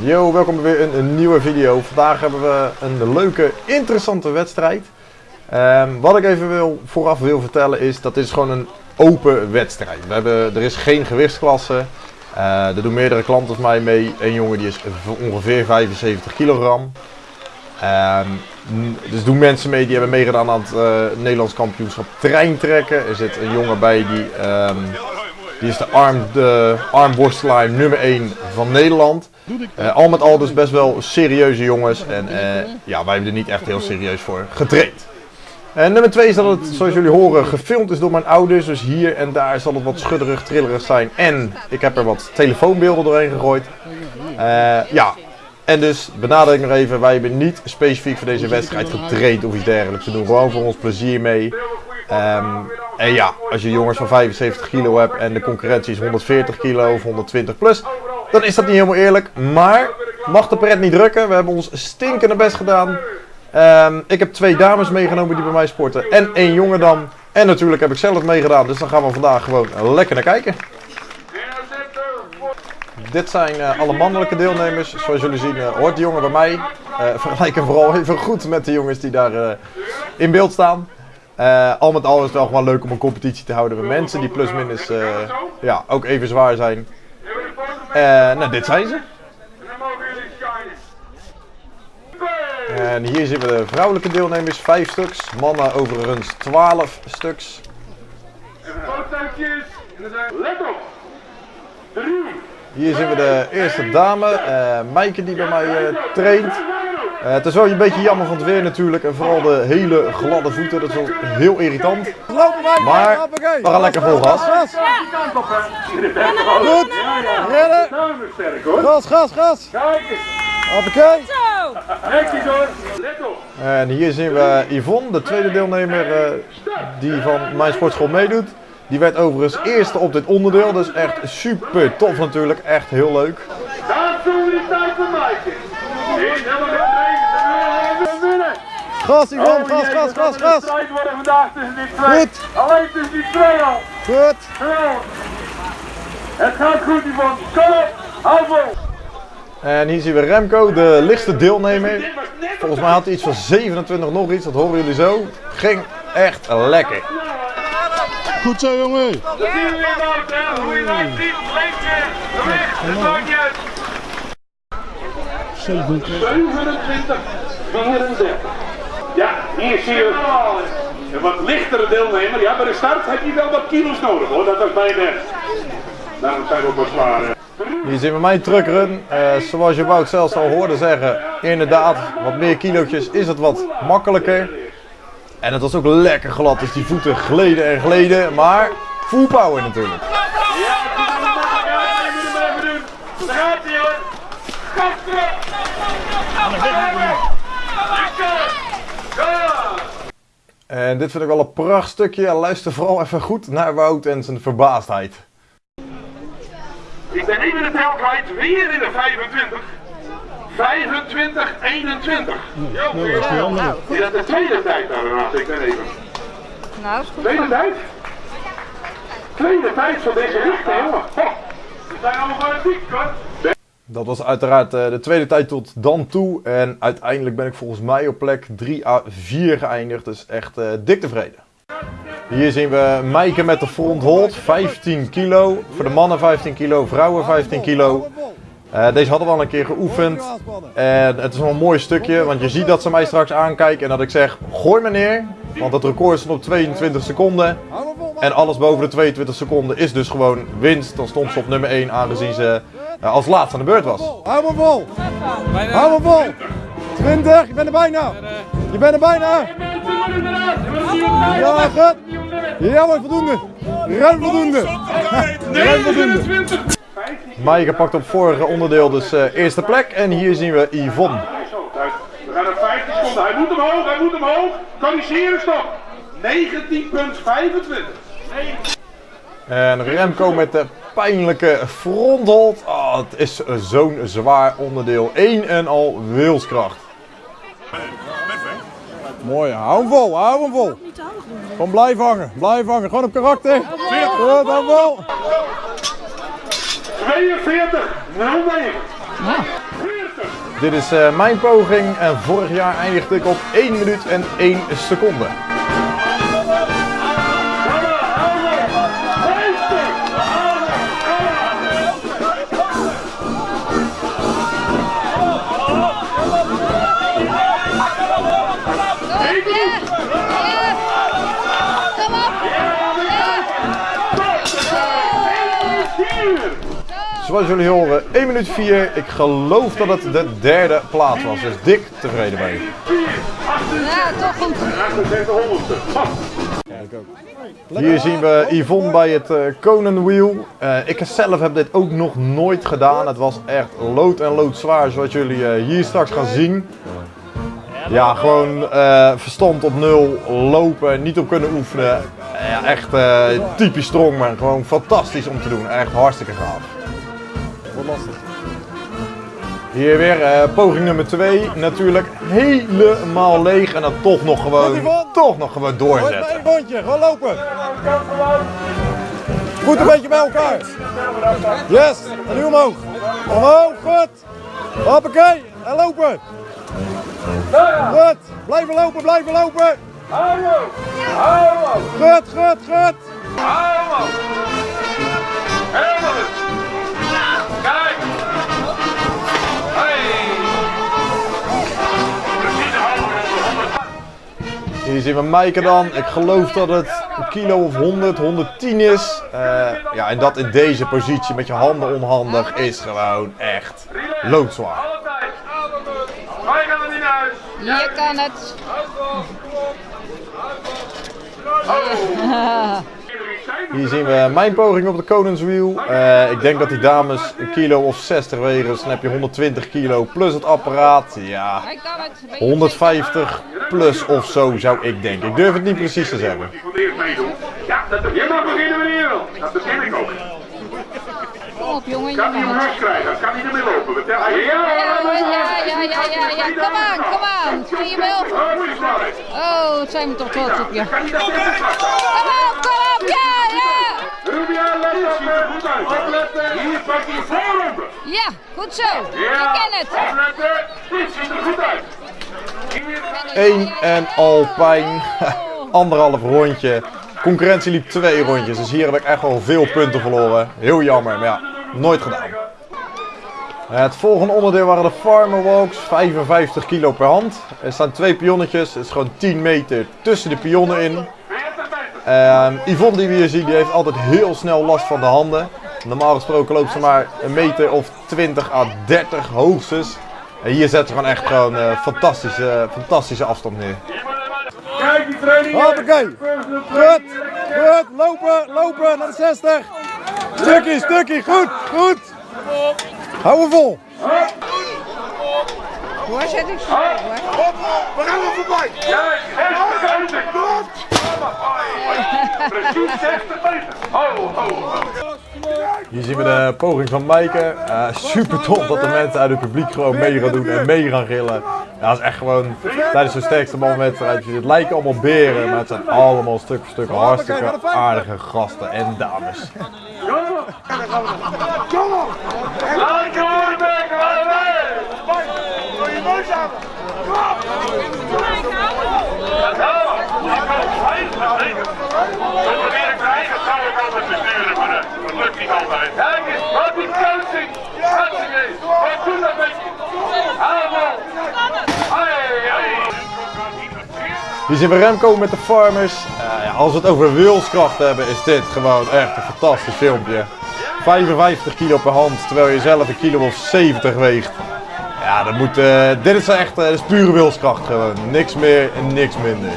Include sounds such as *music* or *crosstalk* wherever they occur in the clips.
Yo, welkom bij weer een, een nieuwe video. Vandaag hebben we een leuke, interessante wedstrijd. Ehm, wat ik even wil, vooraf wil vertellen is, dat is gewoon een open wedstrijd. We hebben, er is geen gewichtsklasse. Eh, er doen meerdere klanten van mij mee. Een jongen die is ongeveer 75 kilogram. N- dus doen mensen mee die hebben meegedaan aan het eh, Nederlands kampioenschap treintrekken. Er zit een jongen bij die, ehm, die is de, arm, nummer 1 van Nederland. Eh, al met al dus best wel serieuze jongens. En eh, ja, wij hebben er niet echt heel serieus voor getraind. En nummer 2 is dat het, zoals jullie horen, gefilmd is door mijn ouders. Dus hier en daar zal het wat schudderig, trillerig zijn. En ik heb er wat telefoonbeelden doorheen gegooid. Eh, ja, en dus benadruk nog even, wij hebben niet specifiek voor deze wedstrijd getraind of iets dergelijks. We doen gewoon voor ons plezier mee. Ehm, en ja, als je jongens van 75 kilo hebt en de concurrentie is 140 kilo of 120 plus, dan is dat niet helemaal eerlijk. Maar mag de pret niet drukken. We hebben ons stinkende best gedaan. Ehm, ik heb twee dames meegenomen die bij mij sporten en één jongen dan. En natuurlijk heb ik zelf meegedaan, dus dan gaan we vandaag gewoon lekker naar kijken. Dit zijn eh, alle mannelijke deelnemers. Zoals jullie zien eh, hoort de jongen bij mij. Eh vergelijk hem vooral even goed met de jongens die daar in beeld staan. Eh, al met al is het wel leuk om een competitie te houden met mensen die plus minus eh, ja, ook even zwaar zijn. Eh, nou, dit zijn ze. En hier zien we de vrouwelijke deelnemers, vijf stuks. Mannen overigens 12 stuks. Hier zien we de eerste dame, Maaike die bij mij traint. Eh, het is wel een beetje jammer van het weer natuurlijk en vooral de hele gladde voeten, dat is wel heel irritant. Lopen wij, Maar we gaan lekker vol gas. Gas, Goed. Hoor. gas, gas, gas. Kijk eens. Hoppakee. Netjes hoor. Let op. En hier zien we Yvonne, de tweede deelnemer eh, die van mijn sportschool meedoet. Die werd overigens eerste op dit onderdeel, dus echt super tof natuurlijk, echt heel leuk. Daar doen we tijd voor Maaike. Eén helemaal in de We winnen. Gas, Yvonne, Oh, gas, gas, gas, gas. strijd worden vandaag tussen die twee. Goed. Alleen tussen die twee al. Goed. Geweldig. Het gaat goed, Yvonne. Kom op. Hou vol. En hier zien we Remco, de lichtste deelnemer. Volgens mij had hij iets van 27 nog iets, dat horen jullie zo. Ging echt lekker. Goed zo, jongen. Dat zien we weer, Maarten. Hoe je dat ziet. Lengte. Gewicht. Het maakt niet uit. 27, 34. Ja, hier zie je een wat lichtere deelnemer. Ja, bij de start heb je wel wat kilo's nodig hoor. Dat was bij de. Daarom zijn we ook wat zwaar. Hier zien we mijn truckrun. Eh, zoals je Wout zelfs al hoorde zeggen, inderdaad, wat meer kilootjes is het wat makkelijker. En het was ook lekker glad, dus die voeten gleden en gleden, maar full power natuurlijk. Ja, je moet hem even doen. Daar gaat hij hoor. Gas erop. Lekker. Ja. En dit vind ik wel een pracht stukje. Luister vooral even goed naar Wout en zijn verbaasdheid. Ik ben even de tel kwijt, weer in de 25. 25, 21. Jo, is dat de tweede tijd Renate? Ik ben even. Nou, is goed. Tweede tijd? Tweede tijd van deze richting, jongen. We zijn allemaal fanatiek, hoor. Dat was uiteraard eh, de tweede tijd tot dan toe. En uiteindelijk ben ik volgens mij op plek 3 à 4 geëindigd. Dus echt eh, dik tevreden. Hier zien we Maaike met de front hold. 15 kilo. Voor de mannen 15 kilo, vrouwen 15 kilo. Eh, deze hadden we al een keer geoefend. En het is wel een mooi stukje, want je ziet dat ze mij straks aankijken en dat ik zeg, gooi me neer. Want het record stond op 22 seconden. En alles boven de 22 seconden is dus gewoon winst. Dan stond ze op nummer 1 aangezien ze als laatste aan de beurt was. Hou maar vol. Hou maar vol. 20, je bent er bijna. Je bent er bijna. Ja, goed. Ja, maar voldoende. Ruim voldoende. Ruim voldoende. 29. Maaike pakt op vorige onderdeel dus eh, eerste plek. En hier zien we Yvonne. We gaan naar 15 seconden. Hij moet omhoog, hij moet omhoog. Corrigeren, stop. 19,25. En Remco met de pijnlijke fronthold. Oh, het is zo'n zwaar onderdeel. Eén en al wilskracht. Mooi, hou hem vol, hou hem vol. Gewoon blijf hangen, blijf hangen. Gewoon op karakter. Goed, hou vol. 42, 09. Dit is uh, mijn poging en vorig jaar eindigde ik op 1 minuut en 1 seconde. Zoals jullie horen, 1 minuut 4. Ik geloof dat het de derde plaats was. Dus dik tevreden mee. Ja, toch goed. Hier zien we Yvonne bij het uh, Conan Wheel. Uh, ik zelf heb dit ook nog nooit gedaan. Het was echt lood en lood zwaar zoals jullie uh, hier straks gaan zien. Ja, gewoon verstand op nul, lopen, niet op kunnen oefenen. Ja, echt typisch strongman. Gewoon fantastisch om te doen. Echt hartstikke gaaf lastig. Hier weer uh, poging nummer 2. Natuurlijk helemaal leeg en dan toch nog gewoon, toch nog gewoon doorzetten. Een bondje, gewoon lopen. Goed een beetje bij elkaar. Yes, en nu omhoog. Omhoog, goed. Hoppakee, en lopen. Goed, blijven lopen, blijven lopen. Goed, goed, goed. Hier zien we Maaike dan. Ik geloof dat het een kilo of 100, 110 is. Uh, ja, en dat in deze positie met je handen onhandig is gewoon echt loodzwaar. Wij gaan er niet naar huis. Je kan het. *laughs* Oh. Hier zien we mijn poging op de Koningswiel. Uh, ik denk dat die dames een kilo of 60 wegen. Dus dan heb je 120 kilo plus het apparaat. Ja, 150 plus of zo zou ik denken. Ik durf het niet precies te zeggen. Ja, dat je mag beginnen wil. Dat begin ik ook. Kom op jongen. Kan hij een rust krijgen? Kan hij ermee lopen? Ja, ja, ja, ja, ja, ja. Kom aan, kom aan. Zie je wel? Oh, het zijn we toch trots op je. Kom op, kom op, ja, ja. Let op, goed uit. Hier. Ja, goed zo. Ik ken het. Opletten, ziet er goed uit. 1 en Alpijn. *laughs* Anderhalf rondje. Concurrentie liep twee rondjes, dus hier heb ik echt wel veel punten verloren. Heel jammer, maar ja, nooit gedaan. Het volgende onderdeel waren de Farmer Walks, 55 kilo per hand. Er staan twee pionnetjes, het is gewoon 10 meter tussen de pionnen in. Uh, Yvonne die we hier zien, die heeft altijd heel snel last van de handen. Normaal gesproken loopt ze maar een meter of 20 à 30 hoogstens. En hier zet ze gewoon echt gewoon uh, fantastische, fantastische afstand neer. Kijk die training. Hoppakee. Goed. Goed. Lopen. Lopen naar de 60. Stukje, stukje. Goed. Goed. Hou hem vol. Waar zet ik zo? We gaan er voorbij. Kijk. Precies 60 meter. Hier zien we de poging van Maaike. Uh, super tof dat de mensen uit het publiek gewoon mee gaan doen en mee gaan gillen. Ja, dat is echt gewoon tijdens de sterkste manwedstrijd. Het lijken allemaal beren, maar het zijn allemaal stuk voor stuk hartstikke aardige gasten en dames. Kom op! Ik altijd besturen, maar dat lukt niet altijd. Kijk wat die coaching! Dat met je? Hier zien we Remco met de Farmers. Uh, ja, als we het over wilskracht hebben, is dit gewoon echt een fantastisch filmpje. 55 kilo per hand, terwijl je zelf een kilo of 70 weegt. Ja, dat moet, uh, dit is echt uh, is pure wilskracht gewoon. Niks meer en niks minder.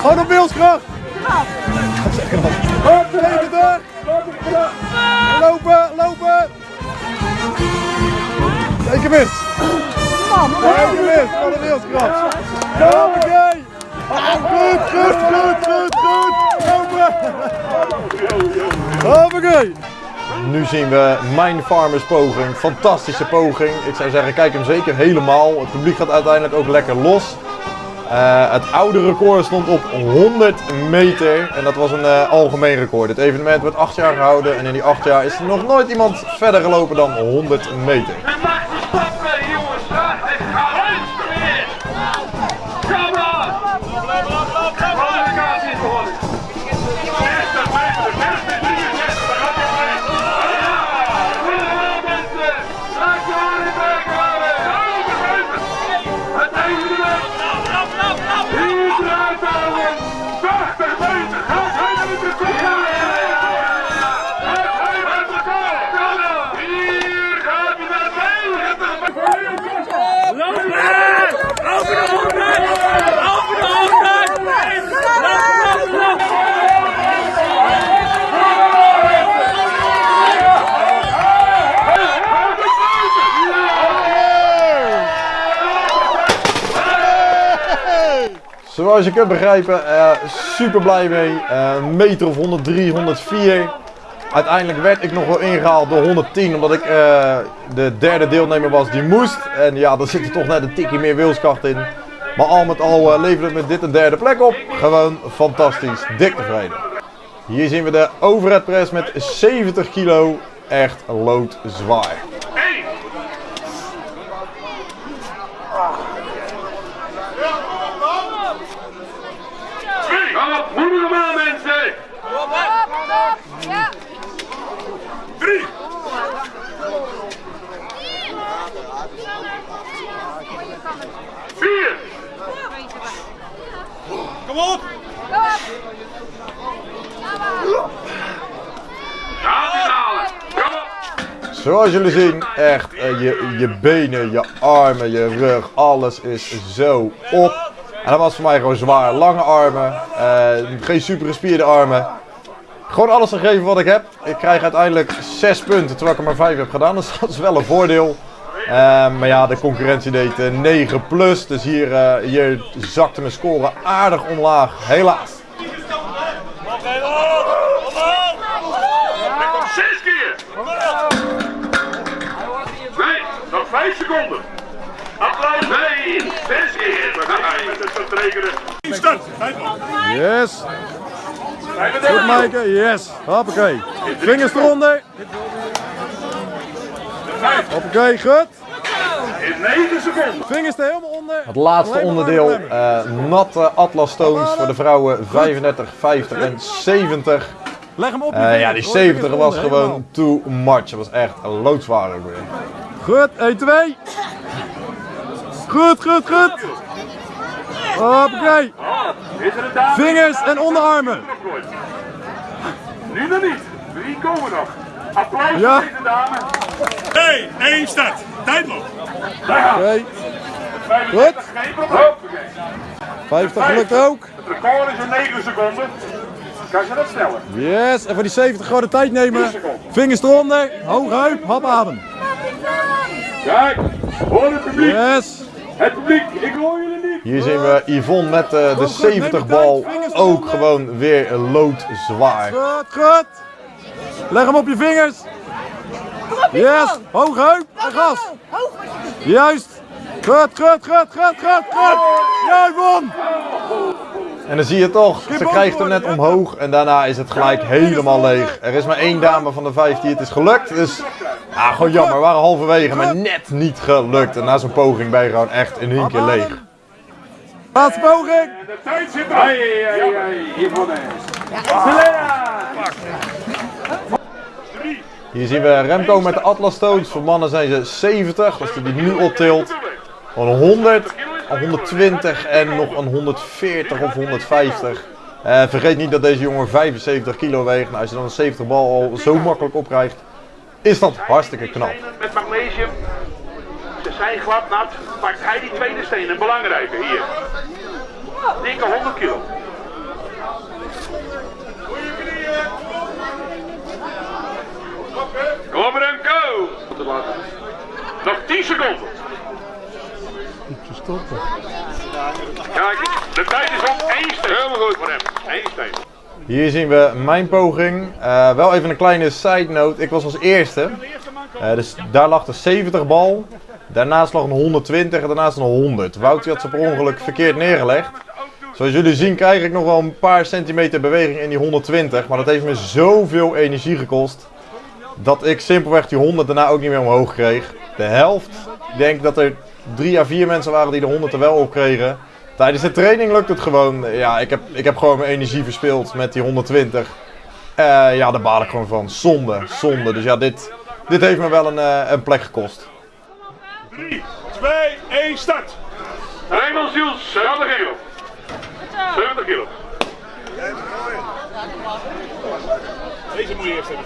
Gewoon op wilskracht. Hop, even door. Lopen, lopen. Teken mis. Teken mis, van de wilskracht. Goed, goed, goed, goed, goed. Lopen. Hoppakee. Nu zien we mijn farmers poging. Fantastische poging. Ik zou zeggen, kijk hem zeker helemaal. Het publiek gaat uiteindelijk ook lekker los. Eh, het oude record stond op 100 meter. En dat was een eh, algemeen record. Het evenement werd 8 jaar gehouden. En in die 8 jaar is er nog nooit iemand verder gelopen dan 100 meter. Zoals je kunt begrijpen, eh, super blij mee. Eh, een meter of 103, 104. Uiteindelijk werd ik nog wel ingehaald door 110, omdat ik eh, de derde deelnemer was die moest. En ja, daar zit er toch net een tikje meer wilskracht in. Maar al met al leverde het me dit een derde plek op. Gewoon fantastisch, dik tevreden. Hier zien we de overhead press met 70 kilo. Echt loodzwaar. Kom hem aan mensen. Op, op. Ja. Drie. Vier. Kom op. Kom. Kom op. Zoals jullie zien, echt eh, je, je benen, je armen, je rug, alles is zo op. En dat was voor mij gewoon zwaar. Lange armen, eh, geen super gespierde armen. Gewoon alles gegeven wat ik heb. Ik krijg uiteindelijk 6 punten terwijl ik er maar 5 heb gedaan. Dus *laughs* dat is wel een voordeel. Eh, maar ja, de concurrentie deed eh, 9 plus. Dus hier, eh, hier zakte mijn score aardig omlaag. Helaas. Zes keer. Nee, nog vijf seconden. Applaus. Nee, zes keer. We gaan met het. Start. Yes. Goed Maaike, yes. Hoppakee. Vingers eronder. Hoppakee, goed. In negen seconden. Vingers er helemaal onder. Het laatste onderdeel, eh, natte Atlas Stones voor de vrouwen 35, 50 en 70. Leg hem op Eh, ja, die Hoor, 70 vingers was gewoon too much. Het was echt loodzwaar ook weer. Goed, 1, 2. Goed, goed, goed. Hoppakee. Er? Vingers en onderarmen. Nu nog niet. Drie komen nog. Applaus Ja. voor deze dame. Hey, één start. Tijdloop. Oké, 35, geen probleem. 50 gelukt ook. Het record is in 9 seconden. Kan je dat sneller? Yes, en voor die 70 gewoon de tijd nemen. Vingers eronder, hoog heup, hap adem. Kijk, hoor het publiek. Yes. Het publiek, ik hoor jullie niet. Hier zien we Yvonne met eh, de 70 bal ook gewoon weer loodzwaar. Goed, goed. Leg hem op je vingers. Yes, hoog heup en gas. Juist. Goed, goed, goed, goed, goed, goed. Jij won. En dan zie je toch, ze krijgt hem net omhoog en daarna is het gelijk helemaal leeg. Er is maar één dame van de vijf die het is gelukt, dus ja, gewoon jammer. We waren halverwege, maar net niet gelukt. En na zo'n poging ben je gewoon echt in één keer leeg. Laatste poging. De tijd zit er. Yvonne. Selena. Drie. Hier zien we Remco met de Atlas Stones. Voor mannen zijn ze 70, als hij die nu optilt. Van 100, een 120 en nog een 140 of 150. Eh, vergeet niet dat deze jongen 75 kilo weegt. Nou, als je dan een 70 bal al zo makkelijk opkrijgt, is dat hartstikke knap. Met magnesium. Ze zijn glad nat. Pakt hij die tweede steen, een belangrijke hier. Dikke 100 kilo. Kom Remco! Nog 10 seconden. Kijk, de tijd is op één steen. Helemaal goed voor hem. Eén steen. Hier zien we mijn poging. Eh, wel even een kleine side note. Ik was als eerste. Eh, dus daar lag de 70 bal. Daarnaast lag een 120 en daarnaast een 100. Wout had ze per ongeluk verkeerd neergelegd. Zoals jullie zien krijg ik nog wel een paar centimeter beweging in die 120. Maar dat heeft me zoveel energie gekost. Dat ik simpelweg die 100 daarna ook niet meer omhoog kreeg. De helft. Ik denk dat er 3 à 4 mensen waren die de 100 er wel op kregen. Tijdens de training lukt het gewoon. Ja, ik heb, ik heb gewoon mijn energie verspild met die 120. Eh, ja, daar baal ik gewoon van. Zonde, zonde. Dus ja, dit, dit heeft me wel een, eh, een plek gekost. 3, 2, 1, start. Raymond Ziels, 70 kilo. 70 kilo. Deze moet je eerst hebben.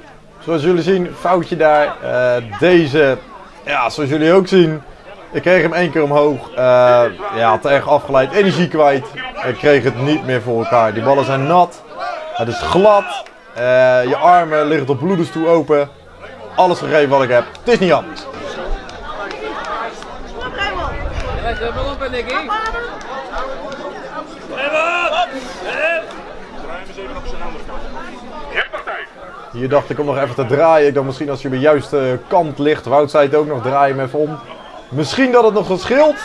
*laughs* Zoals jullie zien, foutje daar. Eh, deze, ja, zoals jullie ook zien. Ik kreeg hem één keer omhoog. Eh, ja, te erg afgeleid. Energie kwijt. Ik kreeg het niet meer voor elkaar. Die ballen zijn nat. Het is glad. Eh, je armen liggen tot bloedens toe open. Alles gegeven wat ik heb. Het is niet anders eens even op zijn andere kant. Je hebt nog tijd. Hier dacht ik om nog even te draaien. Ik dacht misschien als je op de juiste kant ligt. Wout zei het ook nog, draai hem even om. Misschien dat het nog wat scheelt.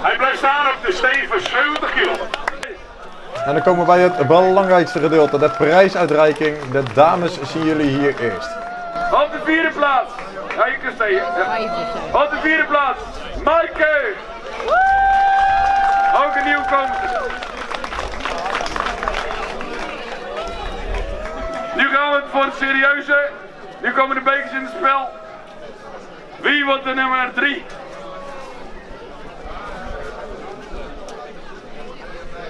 Hij blijft staan op de steven 70 kilo. En dan komen we bij het belangrijkste gedeelte. De prijsuitreiking. De dames zien jullie hier eerst. Op de vierde plaats. Ja, je kunt steken. Op de vierde plaats. Maaike. Ook een nieuwkomer. Nu gaan we voor het serieuze. Nu komen de bekers in het spel. Wie wordt de nummer 3?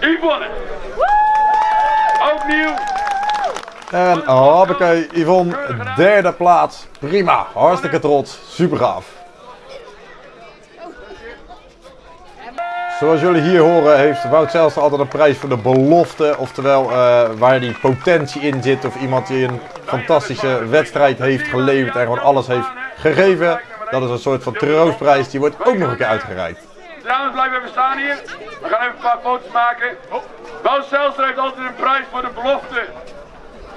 Yvonne. Ook nieuw. En hoppakee, Yvonne, derde plaats. Prima, hartstikke trots, super gaaf. Zoals jullie hier horen heeft Wout Zijlstra altijd een prijs voor de belofte. Oftewel eh, waar die potentie in zit of iemand die een fantastische wedstrijd heeft geleverd en gewoon alles heeft gegeven. Dat is een soort van troostprijs, die wordt ook nog een keer uitgereikt. Dames, blijf even staan hier. We gaan even een paar foto's maken. Wout Zijlstra heeft altijd een prijs voor de belofte.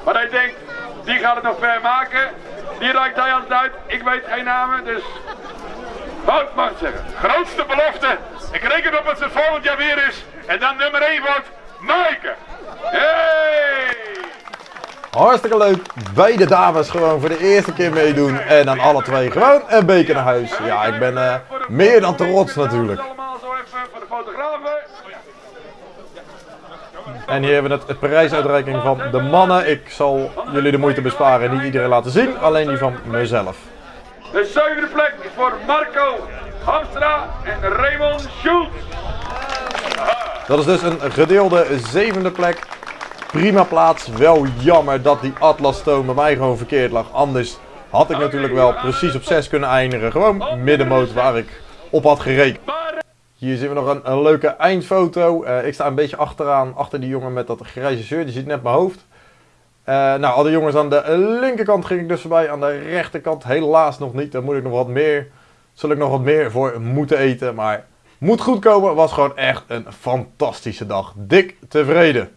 Maar hij denkt, die gaat het nog ver maken. Die reikt hij altijd uit. Ik weet geen namen, dus... Wout mag zeggen. Grootste belofte. Ik reken op dat het volgend jaar weer is. En dan nummer 1 wordt Maaike. Hey! Hartstikke leuk, beide dames gewoon voor de eerste keer meedoen en dan alle twee gewoon een beker naar huis. Ja, ik ben eh, meer dan trots natuurlijk. Allemaal zo even voor de fotografen. En hier hebben we het, het prijsuitreiking van de mannen. Ik zal jullie de moeite besparen en niet iedereen laten zien, alleen die van mezelf. De zevende plek is voor Marco Hamstra en Raymond Schultz. Dat is dus een gedeelde zevende plek. Prima plaats. Wel jammer dat die Atlas Stone bij mij gewoon verkeerd lag. Anders had ik natuurlijk wel precies op 6 kunnen eindigen. Gewoon middenmoot waar ik op had gerekend. Hier zien we nog een, leuke eindfoto. Eh, ik sta een beetje achteraan, achter die jongen met dat grijze shirt. Je ziet net mijn hoofd. Eh, nou, alle jongens aan de linkerkant ging ik dus voorbij. Aan de rechterkant helaas nog niet. Daar moet ik nog wat meer, zul ik nog wat meer voor moeten eten. Maar moet goed komen. Was gewoon echt een fantastische dag. Dik tevreden.